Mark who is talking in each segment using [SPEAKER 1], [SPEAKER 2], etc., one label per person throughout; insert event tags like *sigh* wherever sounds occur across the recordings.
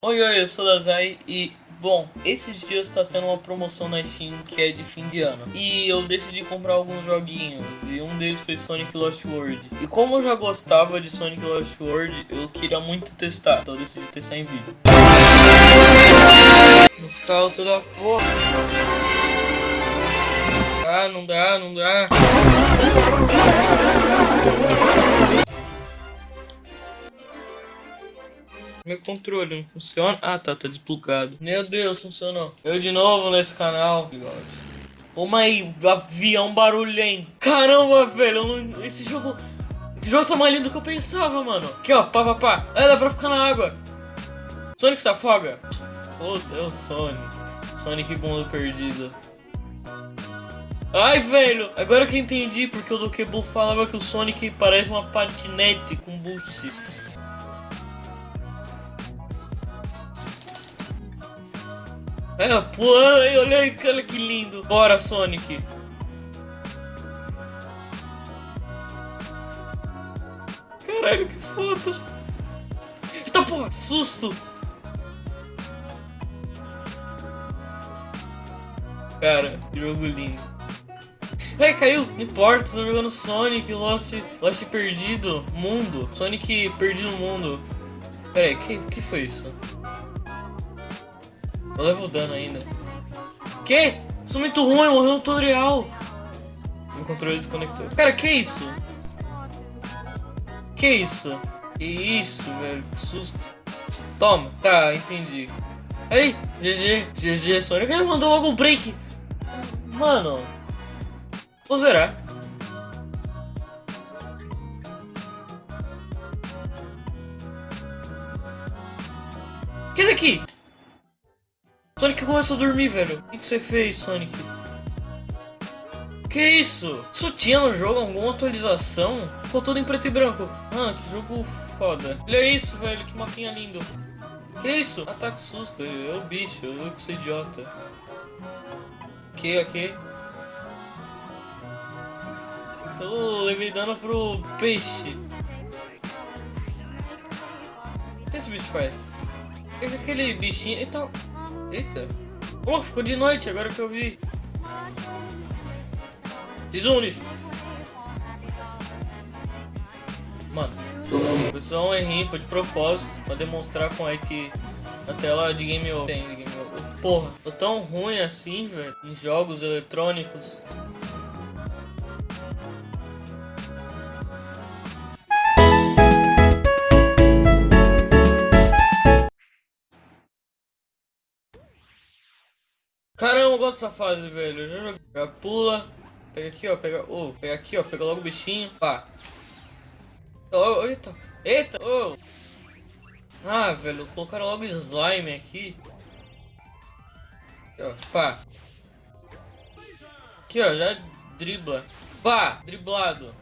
[SPEAKER 1] Oi, oi, eu sou o Dazai e, bom, esses dias tá tendo uma promoção na Steam que é de fim de ano. E eu decidi comprar alguns joguinhos, e um deles foi Sonic Lost World. E como eu já gostava de Sonic Lost World, eu queria muito testar, então eu decidi testar em vídeo. Nos carros da porra. Ah, não dá, não dá. Meu controle não funciona. Ah, tá, tá desplugado. Meu Deus, funcionou. Eu de novo nesse canal. Toma aí, avião barulhento. Caramba, velho, esse jogo... Esse jogo tá mais lindo do que eu pensava, mano. Aqui, ó, pá, pá, pá. É, dá pra ficar na água. Sonic se afoga. Oh, Deus, Sonic. Sonic mundo perdido. Ai, velho, agora que entendi porque o Dokebu falava que o Sonic parece uma patinete com boost. É, pulando aí, olha aí, olha que lindo. Bora, Sonic. Caralho, que foda. Eita porra, susto. Cara, que jogo lindo. Ai, caiu, não importa, tô jogando Sonic, Lost, Lost perdido, mundo. Sonic perdido mundo. Pera aí, que, que foi isso? Eu levo dano ainda. Que? Sou muito ruim, morreu no tutorial. Meu controle desconectou. Cara, que isso? Que isso? Que isso, velho? Que susto. Toma. Tá, entendi. Aí, GG, GG, Sonic. Ele mandou logo um break. Mano. Vou zerar. Que daqui? Sonic começou a dormir, velho. O que você fez, Sonic? Que isso? Isso tinha no jogo alguma atualização? Ficou tudo em preto e branco. Mano, que jogo foda. Olha isso, velho. Que mapinha lindo. Que isso? Ataque susto. É o bicho. Eu que sou idiota. Que aqui? Eu levei dano pro peixe. O que esse bicho faz? Aquele bichinho... Então... Eita. Oh, ficou de noite, agora que eu vi. Desune. Mano. Foi só um errinho, foi de propósito. Pra demonstrar como é que a tela de game over tem game over. Porra, tô tão ruim assim, velho. Em jogos eletrônicos. Gosto dessa fase, velho. Eu já joguei. Já pula. Pega aqui, ó. Pega. Oh, pega aqui, ó. Pega logo o bichinho. Pá. Oh, eita. Eita. Oh. Ah, velho. Colocaram logo slime aqui. Aqui, ó. Pá. Aqui, ó. Já dribla. Pá. Driblado.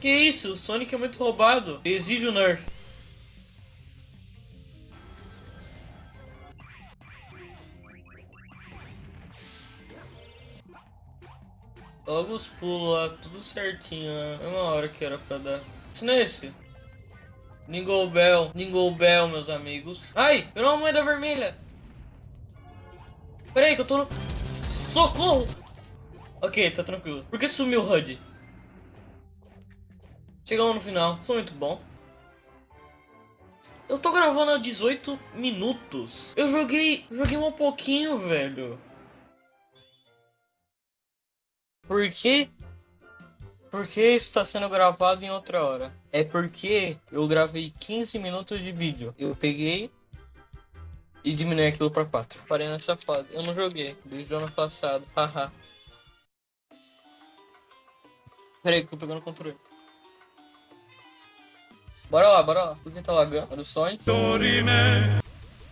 [SPEAKER 1] Que isso? O Sonic é muito roubado. Exige o nerf. Logo os pulos lá, tudo certinho, né? É uma hora que era pra dar. Isso não é? Ningle Bell, Ningle Bell, meus amigos. Ai, virou uma moeda vermelha. Pera aí que eu tô no... Socorro! Ok, tá tranquilo. Por que sumiu o HUD? Chegamos no final. Foi muito bom. Eu tô gravando há 18 minutos. Eu joguei... Joguei um pouquinho, velho. Por que? Porque está sendo gravado em outra hora. É porque eu gravei 15 minutos de vídeo. Eu peguei e diminui aquilo para 4. Parei nessa fase. Eu não joguei desde o ano passado. *laughs* Haha. Pera aí que eu tô pegando o controle. Bora lá, bora lá. Por que tá lagando? Olha o Sonic.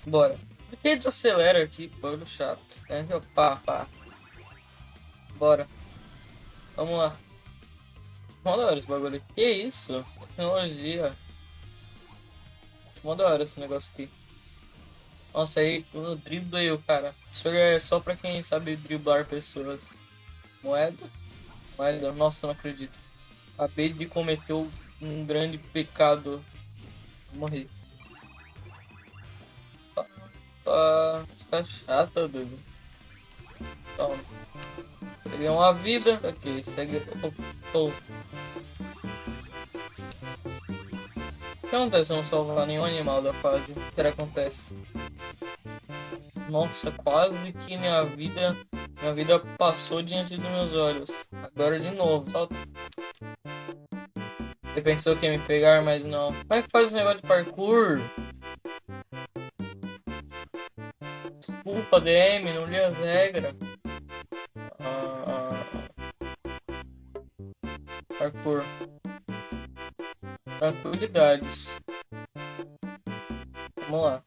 [SPEAKER 1] Bora. Por que desacelera aqui? Bagulho chato. É, pá, pá. Bora. Vamos lá. Mó da hora esse bagulho. Que isso? Tecnologia. Mó da hora esse negócio aqui. Nossa, aí o drible o cara. Isso é só pra quem sabe driblar pessoas. Moeda? Moeda? Nossa, não acredito. Acabei de cometer um grande pecado. Morri. Tá, tá chata, doido. Então, peguei uma vida. Ok, segue. Oh. O que acontece se não salvar nenhum animal da fase? Será que acontece? Nossa, quase que minha vida. Minha vida passou diante dos meus olhos. Agora de novo, salta. Você pensou que ia me pegar, mas não. Como é que faz esse negócio de parkour? Desculpa, DM, não li as regras. Parkour. Tranquilidades. Vamos lá.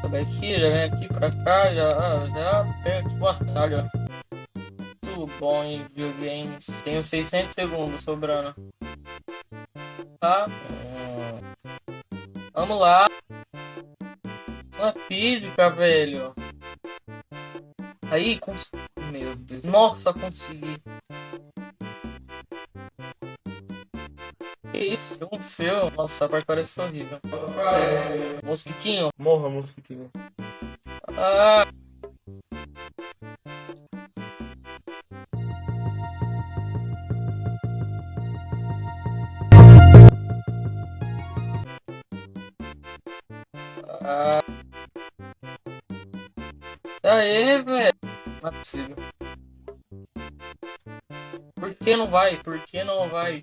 [SPEAKER 1] Sobe aqui, já vem aqui pra cá, já, já pega o atalho. Muito bom em videogames. Tenho 600 segundos sobrando. Tá? Hum. Vamos lá. Uma física, velho. Aí, cons... Meu Deus. Nossa, consegui. Que isso? O que aconteceu? Nossa, a parte parece horrível. Parece. Mosquitinho. Morra, mosquitinho. Ah. Ah. Aê, velho. Não é possível. Por que não vai? Por que não vai?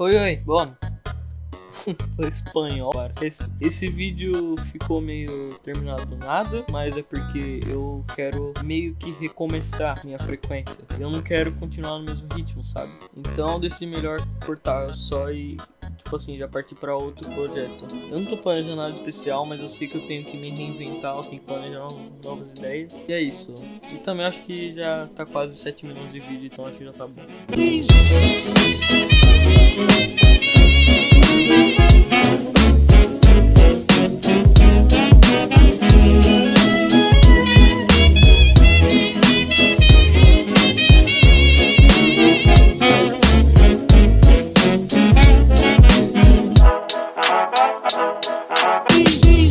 [SPEAKER 1] Oi, oi, bom. *laughs* Foi espanhol, cara. Esse, esse vídeo ficou meio terminado do nada, mas é porque eu quero meio que recomeçar minha frequência. Eu não quero continuar no mesmo ritmo, sabe? Então eu decidi melhor cortar só e tipo assim, já partir para outro projeto. Eu não tô planejando nada especial, mas eu sei que eu tenho que me reinventar, eu tenho que planejar novas ideias. E é isso. E também acho que já tá quase 7 minutos de vídeo, então acho que já tá bom. Thank you.